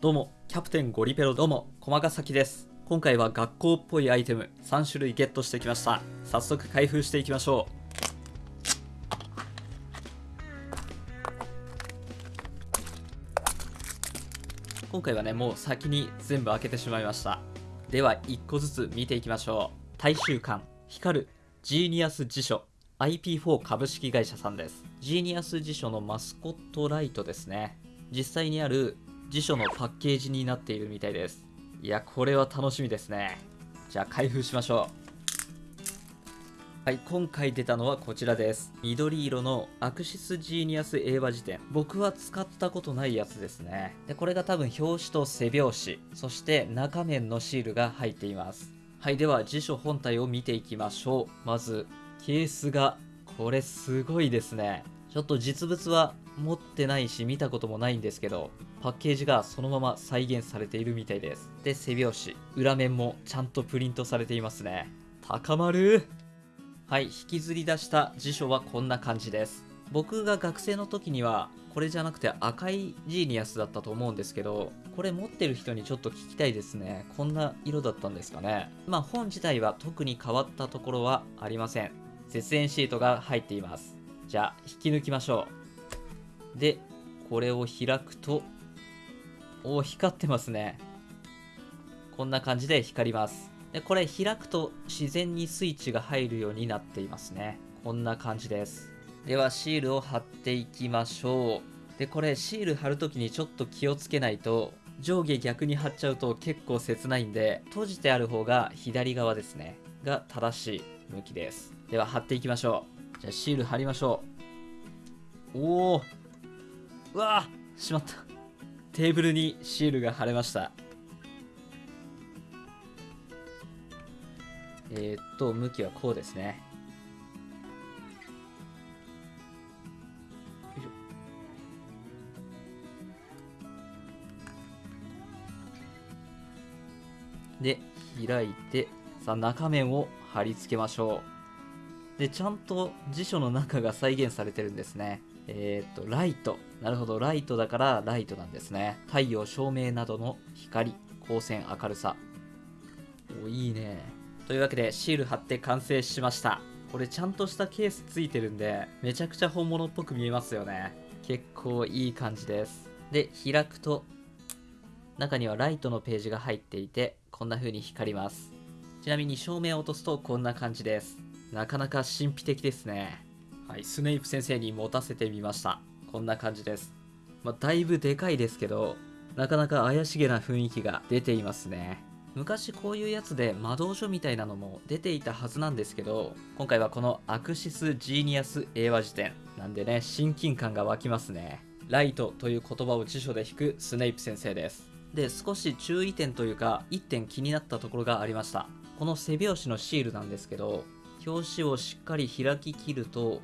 どうも、キャプテンゴリペロどうも、駒ヶ崎です。今回は学校っぽいアイテム3種類ゲットしてきました。早速開封していきましょう。今回はね、もう先に全部開けてしまいました。では、1個ずつ見ていきましょう。大修館、光る、ジーニアス辞書、IP4 株式会社さんです。ジーニアス辞書のマスコットライトですね。実際にある辞書のパッケージになっているみたいです。いや、これは楽しみですね。じゃあ開封しましょう。はい、今回出たのはこちらです。緑色のアクシスジーニアス英和辞典。僕は使ったことないやつですね。で、これが多分表紙と背表紙、そして中面のシールが入っています。はい、では辞書本体を見ていきましょう。まず、ケースが、これすごいですね。ちょっと実物は持ってないし見たこともないんですけど、パッケージがそのまま再現されているみたいです。で、背表紙、裏面もちゃんとプリントされていますね。高まるはい、引きずり出した辞書はこんな感じです。僕が学生の時には、これじゃなくて赤いジーニアスだったと思うんですけど、これ持ってる人にちょっと聞きたいですね。こんな色だったんですかね。まあ本自体は特に変わったところはありません。絶縁シートが入っています。じゃあ、引き抜きましょう。で、これを開くと、おお、光ってますね。こんな感じで光ります。で、これ開くと自然にスイッチが入るようになっていますね。こんな感じです。では、シールを貼っていきましょう。で、これシール貼るときにちょっと気をつけないと、上下逆に貼っちゃうと結構切ないんで、閉じてある方が左側ですね。が正しい向きです。では、貼っていきましょう。じゃあ、シール貼りましょう。おおうわしまった。テーブルにシールが貼れました。えー、っと、向きはこうですね。で、開いて、さあ中面を貼り付けましょう。で、ちゃんと辞書の中が再現されてるんですね。えー、っと、ライト。なるほど、ライトだからライトなんですね。太陽、照明などの光、光線、明るさ。お、いいね。というわけで、シール貼って完成しました。これちゃんとしたケースついてるんで、めちゃくちゃ本物っぽく見えますよね。結構いい感じです。で、開くと、中にはライトのページが入っていて、こんな風に光ります。ちなみに照明を落とすとこんな感じです。なかなか神秘的ですね。はい、スネイプ先生に持たせてみました。こんな感じです。まあ、だいぶでかいですけど、なかなか怪しげな雰囲気が出ていますね。昔こういうやつで魔導書みたいなのも出ていたはずなんですけど、今回はこのアクシスジーニアス英和辞典なんでね、親近感が湧きますね。ライトという言葉を辞書で引くスネイプ先生です。で、少し注意点というか、1点気になったところがありました。この背表紙のシールなんですけど、表紙をしっかり開き切ると、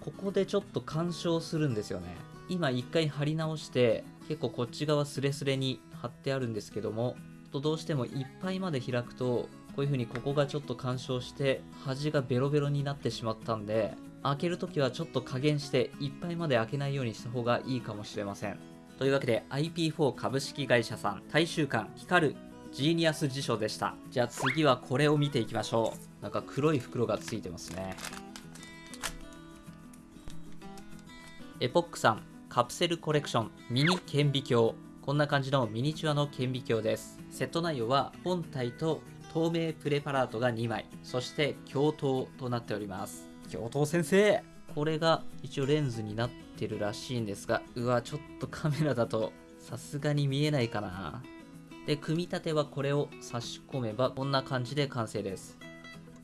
ここでちょっと干渉するんですよね。今一回貼り直して、結構こっち側スレスレに貼ってあるんですけども、とどうしてもいっぱいまで開くと、こういう風にここがちょっと干渉して、端がベロベロになってしまったんで、開けるときはちょっと加減して、いっぱいまで開けないようにした方がいいかもしれません。というわけで IP4 株式会社さん大衆館光るジーニアス辞書でしたじゃあ次はこれを見ていきましょうなんか黒い袋がついてますね。エポックさんカプセルコレクションミニ顕微鏡。こんな感じのミニチュアの顕微鏡です。セット内容は本体と透明プレパラートが2枚。そして鏡頭となっております。教頭先生。これが一応レンズになってるらしいんですがうわちょっとカメラだとさすがに見えないかな。で組み立てはこれを差し込めばこんな感じで完成です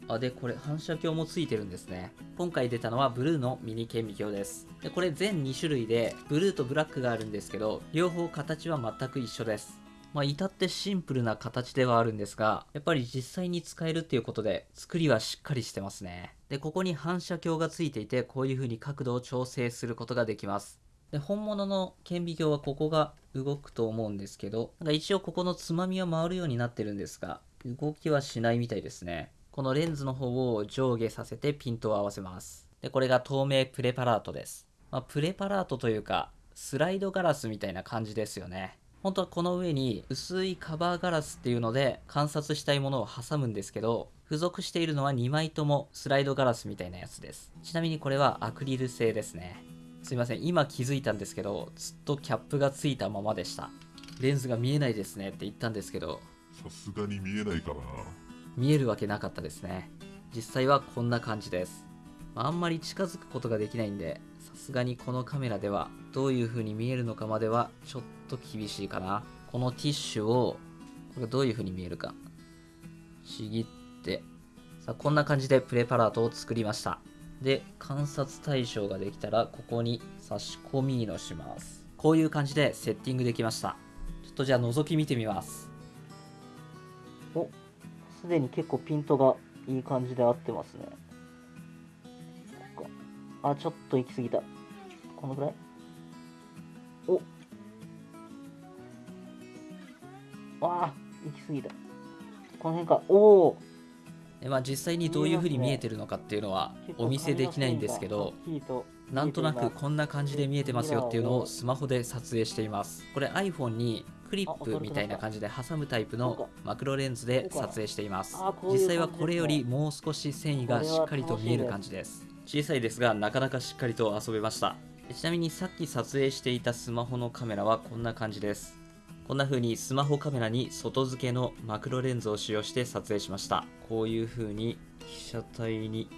あでこれ反射鏡もついてるんですね今回出たのはブルーのミニ顕微鏡ですでこれ全2種類でブルーとブラックがあるんですけど両方形は全く一緒ですまあ、至ってシンプルな形ではあるんですが、やっぱり実際に使えるっていうことで、作りはしっかりしてますね。で、ここに反射鏡がついていて、こういう風に角度を調整することができます。で、本物の顕微鏡はここが動くと思うんですけど、なんか一応ここのつまみは回るようになってるんですが、動きはしないみたいですね。このレンズの方を上下させてピントを合わせます。で、これが透明プレパラートです。まあ、プレパラートというか、スライドガラスみたいな感じですよね。本当はこの上に薄いカバーガラスっていうので観察したいものを挟むんですけど付属しているのは2枚ともスライドガラスみたいなやつですちなみにこれはアクリル製ですねすいません今気づいたんですけどずっとキャップがついたままでしたレンズが見えないですねって言ったんですけどさすがに見えないかな。見えるわけなかったですね。実際はこんな感じです、ああんまり近づくことができないんでさすがにこのカメラではどういう風に見えるのかまではちょっと厳しいかな。このティッシュをこれどういう風に見えるか。ちぎって。さあこんな感じでプレパラートを作りました。で観察対象ができたらここに差し込みのします。こういう感じでセッティングできました。ちょっとじゃあ覗き見てみます。おすでに結構ピントがいい感じで合ってますね。あちょっと行き過ぎた。このぐらい？お。わあ行き過ぎた。この辺か。おおまあ実際にどういう風に見えてるのかっていうのはお見せできないんですけどなんとなくこんな感じで見えてますよっていうのをスマホで撮影しています。これ iPhone にクリップみたいな感じで挟むタイプのマクロレンズで撮影しています。実際はこれよりもう少し繊維がしっかりと見える感じです。小さいですがなかなかしっかりと遊べました。ちなみにさっき撮影していたスマホのカメラはこんな感じです。こんな風にスマホカメラに外付けのマクロレンズを使用して撮影しました。こういう風に被写体に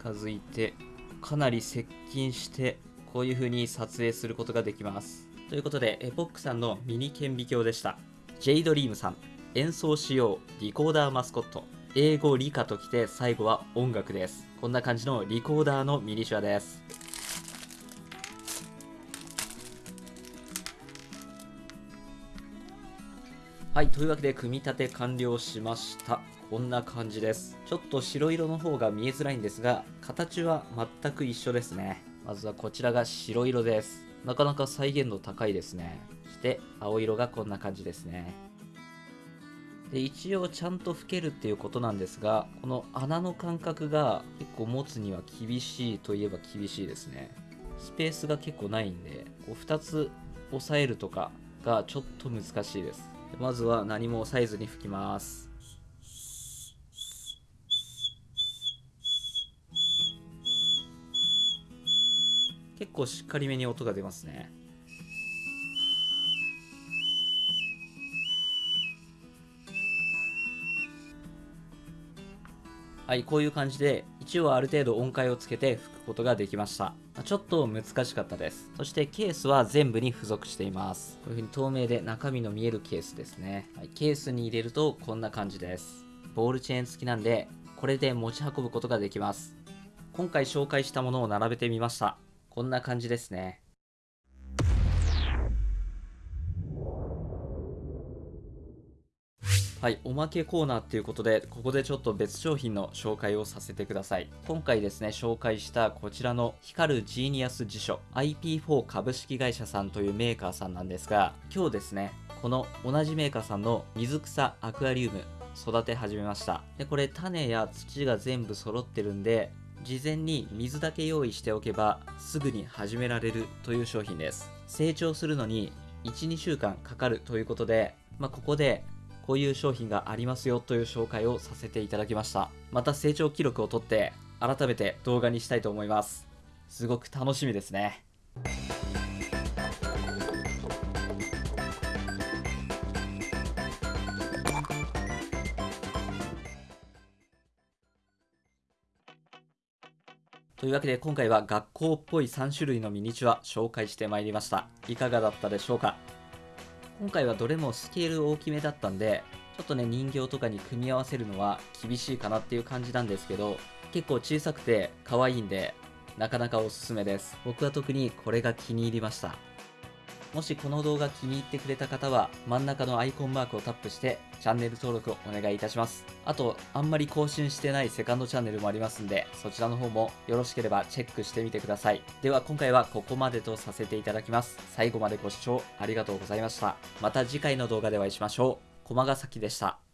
近づいてかなり接近してこういう風に撮影することができますということでエポックさんのミニ顕微鏡でした J ドリームさん演奏しようリコーダーマスコット英語理科ときて最後は音楽ですこんな感じのリコーダーのミニチュアですはい、というわけで組み立て完了しました。こんな感じです。ちょっと白色の方が見えづらいんですが、形は全く一緒ですね。まずはこちらが白色です。なかなか再現度高いですね。そして青色がこんな感じですね。で一応ちゃんと吹けるっていうことなんですが、この穴の間隔が結構持つには厳しいといえば厳しいですね。スペースが結構ないんで、こう2つ押さえるとかがちょっと難しいです。まずは何も押さえずに吹きます結構しっかりめに音が出ますね。はいこういう感じで一応ある程度音階をつけて吹くことができました。ちょっと難しかったです。そしてケースは全部に付属しています。こういう風に透明で中身の見えるケースですね、はい、ケースに入れるとこんな感じです。ボールチェーン付きなんでこれで持ち運ぶことができます。今回紹介したものを並べてみました。こんな感じですねはい、おまけコーナーっていうことで、ここでちょっと別商品の紹介をさせてください。今回ですね、紹介したこちらの光るジーニアス辞書 IP4 株式会社さんというメーカーさんなんですが、今日ですね、この同じメーカーさんの水草アクアリウム育て始めました。で、これ種や土が全部揃ってるんで、事前に水だけ用意しておけばすぐに始められるという商品です。成長するのに1、2週間かかるということで、まあ、ここでこういう商品がありますよという紹介をさせていただきました。また成長記録を取って改めて動画にしたいと思います。すごく楽しみですね。というわけで今回は学校っぽい3種類のミニチュア紹介してまいりました。いかがだったでしょうか？今回はどれもスケール大きめだったんで、ちょっとね、人形とかに組み合わせるのは厳しいかなっていう感じなんですけど、結構小さくて可愛いんで、なかなかおすすめです。僕は特にこれが気に入りました。もしこの動画気に入ってくれた方は、真ん中のアイコンマークをタップして、チャンネル登録をお願いいたします。あと、あんまり更新してないセカンドチャンネルもありますんで、そちらの方もよろしければチェックしてみてください。では今回はここまでとさせていただきます。最後までご視聴ありがとうございました。また次回の動画でお会いしましょう。駒ヶ崎でした。